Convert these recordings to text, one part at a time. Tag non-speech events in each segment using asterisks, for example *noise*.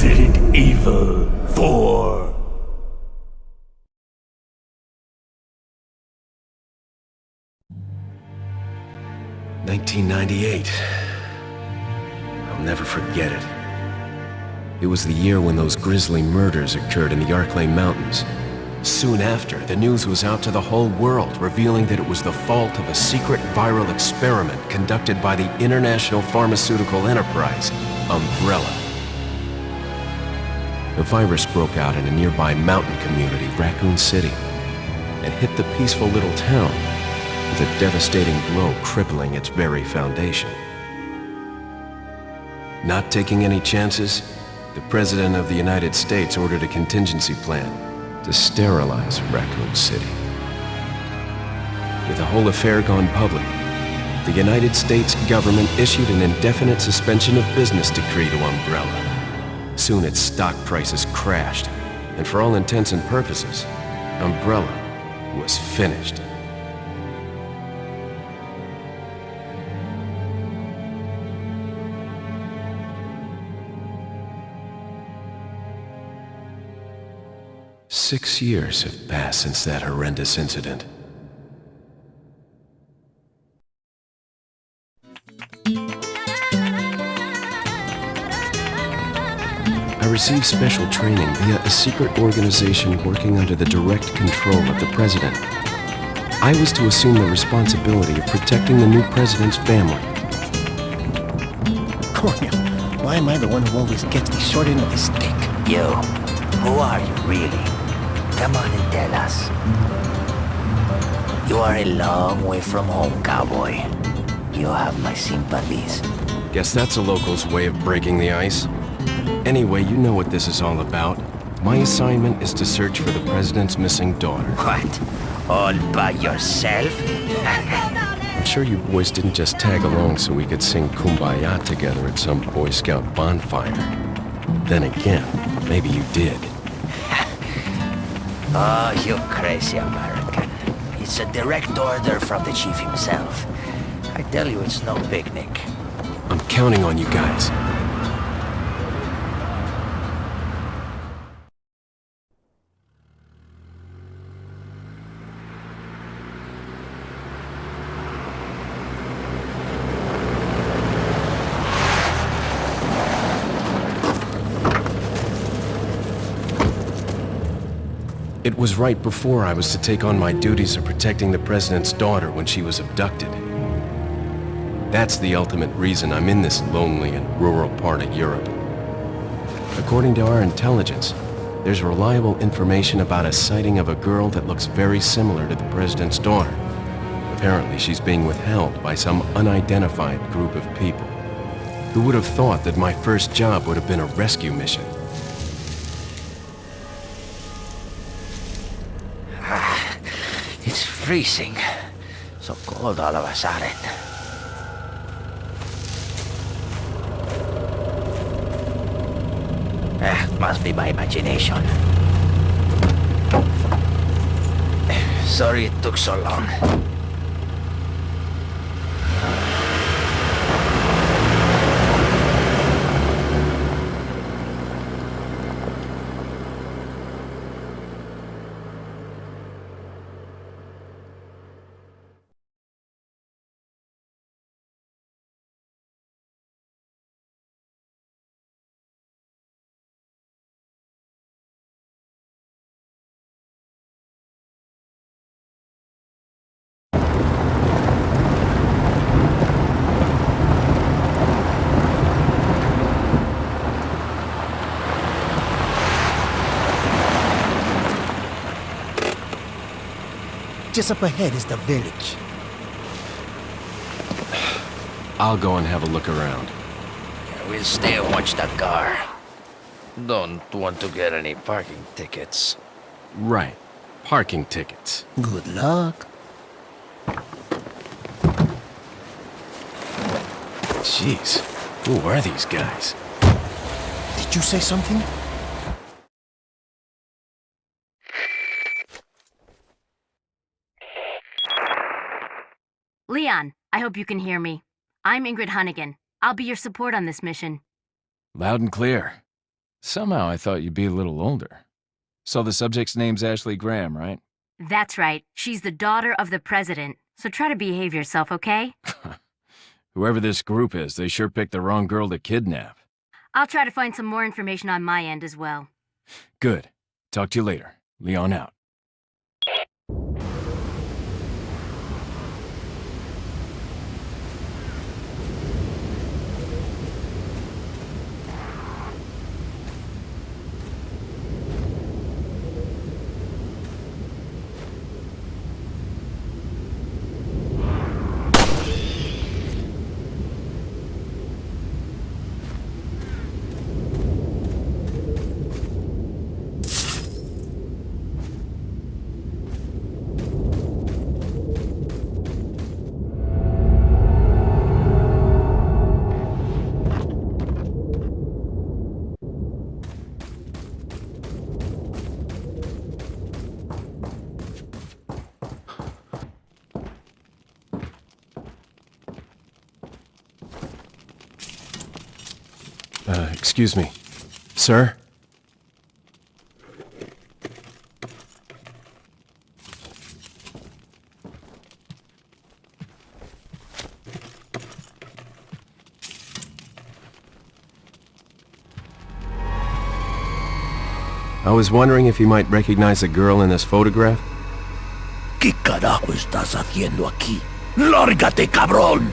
Resident Evil 4. Nineteen ninety-eight. I'll never forget it. It was the year when those grisly murders occurred in the Arklay Mountains. Soon after, the news was out to the whole world, revealing that it was the fault of a secret viral experiment conducted by the international pharmaceutical enterprise, Umbrella. The virus broke out in a nearby mountain community, Raccoon City, and hit the peaceful little town with a devastating blow crippling its very foundation. Not taking any chances, the President of the United States ordered a contingency plan to sterilize Raccoon City. With the whole affair gone public, the United States government issued an indefinite suspension of business decree to Umbrella. Soon its stock prices crashed, and for all intents and purposes, Umbrella was finished. Six years have passed since that horrendous incident. I received special training via a secret organization working under the direct control of the president. I was to assume the responsibility of protecting the new president's family. Cornel, why am I the one who always gets the short end of the stick? You, who are you really? Come on and tell us. You are a long way from home, cowboy. You have my sympathies. Guess that's a local's way of breaking the ice. Anyway, you know what this is all about. My assignment is to search for the president's missing daughter. What? All by yourself? I'm sure you boys didn't just tag along so we could sing Kumbaya together at some Boy Scout bonfire. Then again, maybe you did. *laughs* Oh, you crazy American. It's a direct order from the chief himself. I tell you, it's no picnic. I'm counting on you guys. It was right before I was to take on my duties of protecting the President's daughter when she was abducted. That's the ultimate reason I'm in this lonely and rural part of Europe. According to our intelligence, there's reliable information about a sighting of a girl that looks very similar to the President's daughter. Apparently, she's being withheld by some unidentified group of people. Who would have thought that my first job would have been a rescue mission? Freezing. So cold all of a sudden. Ah, must be my imagination. Sorry it took so long. Just up ahead is the village. I'll go and have a look around. We'll stay and watch the car. Don't want to get any parking tickets. Right. Parking tickets. Good luck. Jeez. Who are these guys? Did you say something? Leon, I hope you can hear me. I'm Ingrid Hunnigan. I'll be your support on this mission. Loud and clear. Somehow I thought you'd be a little older. So the subject's name's Ashley Graham, right? That's right. She's the daughter of the president. So try to behave yourself, okay? *laughs* Whoever this group is, they sure picked the wrong girl to kidnap. I'll try to find some more information on my end as well. Good. Talk to you later. Leon out. Excuse me. Sir? I was wondering if you might recognize a girl in this photograph? ¿Qué carajo estás haciendo aquí? ¡Lárgate, cabrón!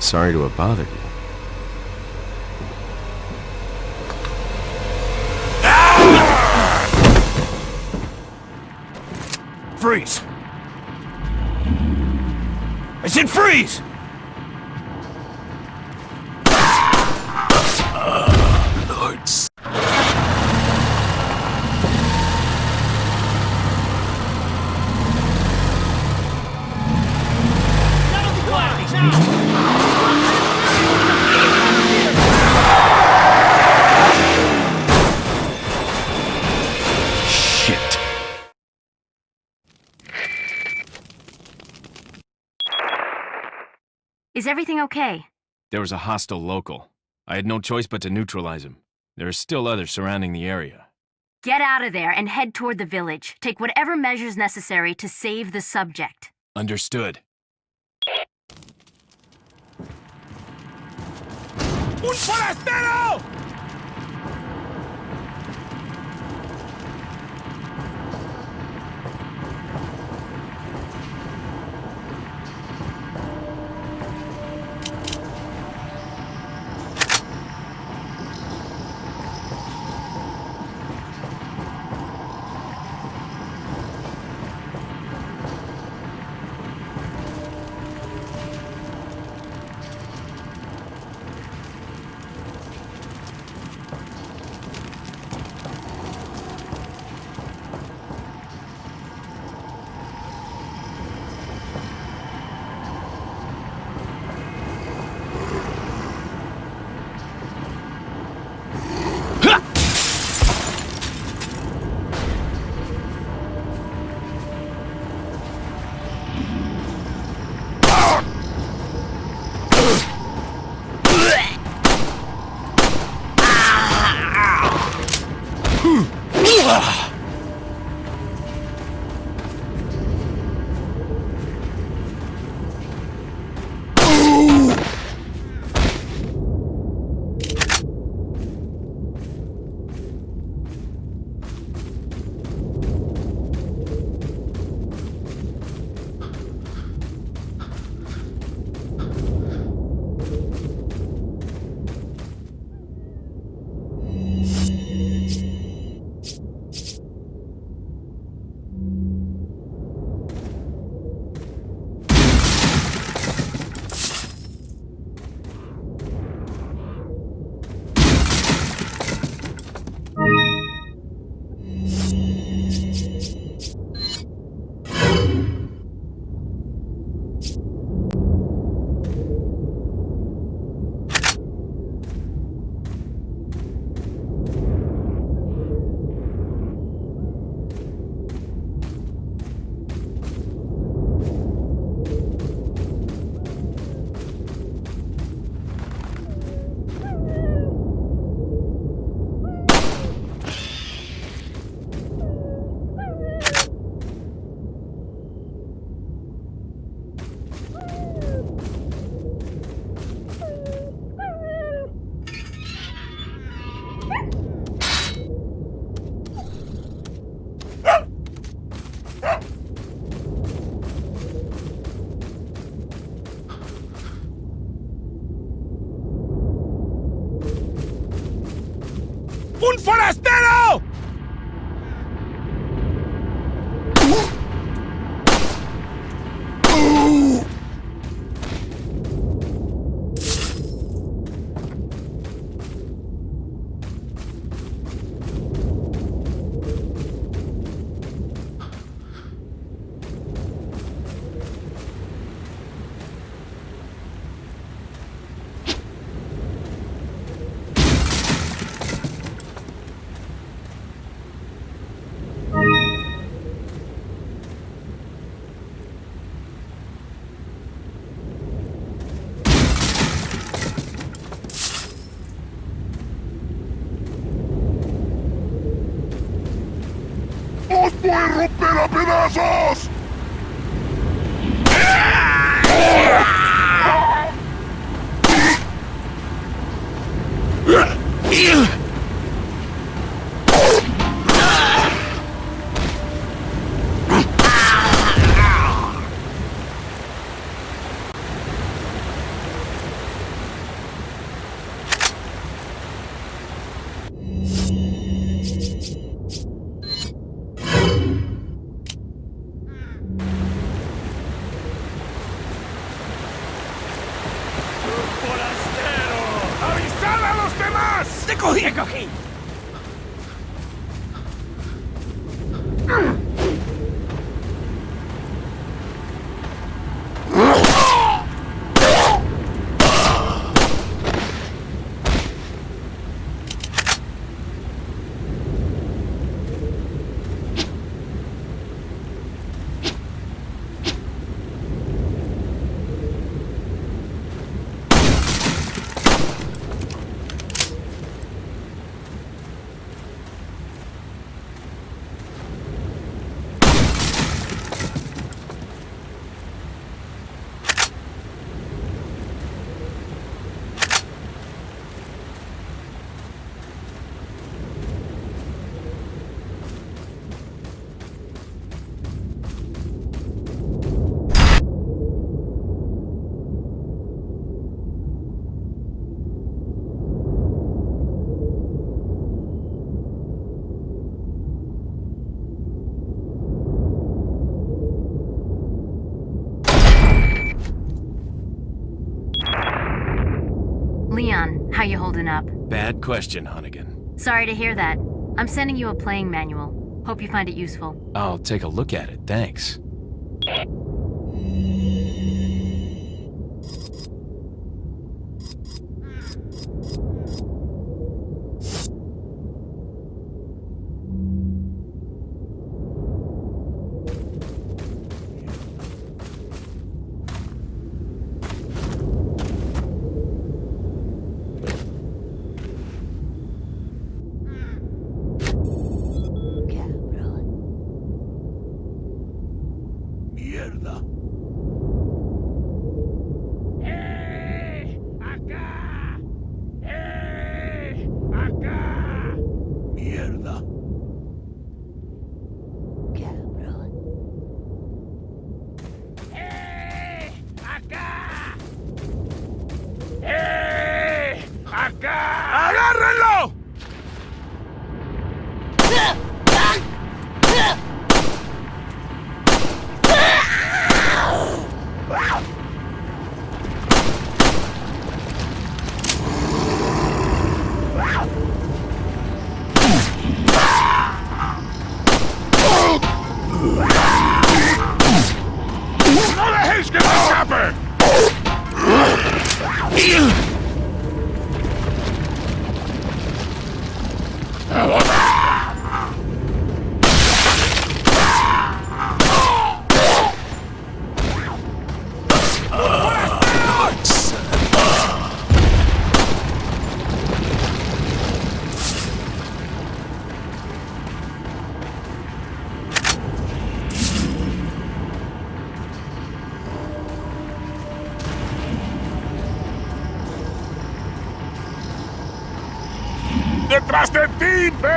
Sorry to have bothered you. Freeze! I said freeze! Everything okay? There was a hostile local. I had no choice but to neutralize him. There are still others surrounding the area. Get out of there and head toward the village. Take whatever measures necessary to save the subject. Understood. ¡Un forastero! Voy a romper a pedazos! Corri! Corri! Leon, how you holding up? Bad question, Hunnigan. Sorry to hear that. I'm sending you a playing manual. Hope you find it useful. I'll take a look at it, thanks.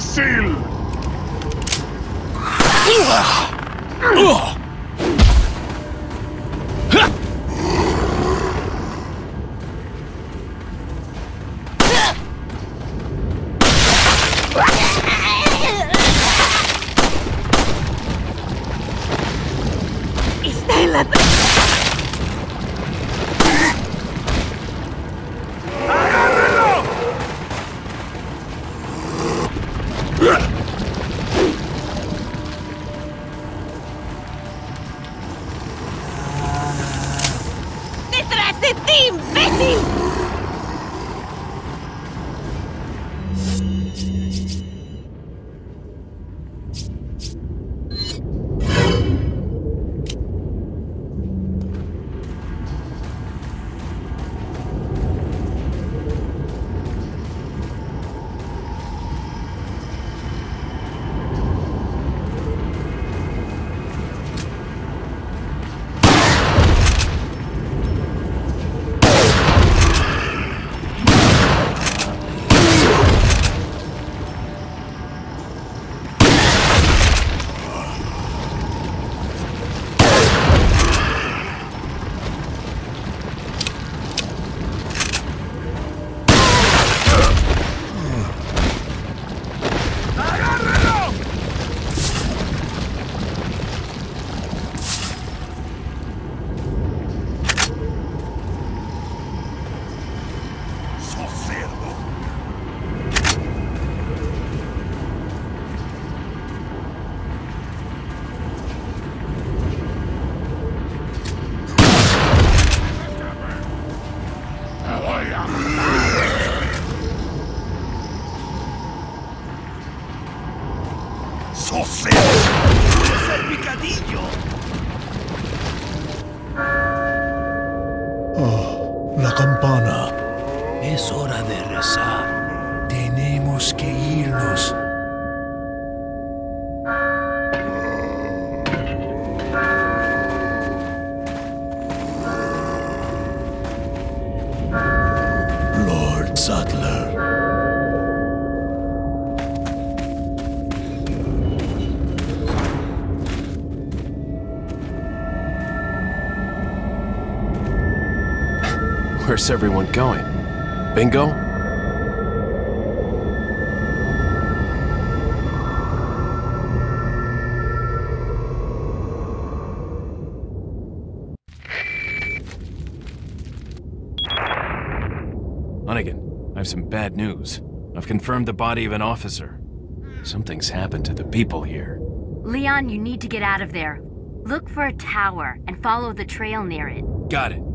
Ti, La campana. Es hora de rezar. Tenemos que irnos. Where's everyone going? Bingo? Hunnigan, I have some bad news. I've confirmed the body of an officer. Something's happened to the people here. Leon, you need to get out of there. Look for a tower and follow the trail near it. Got it.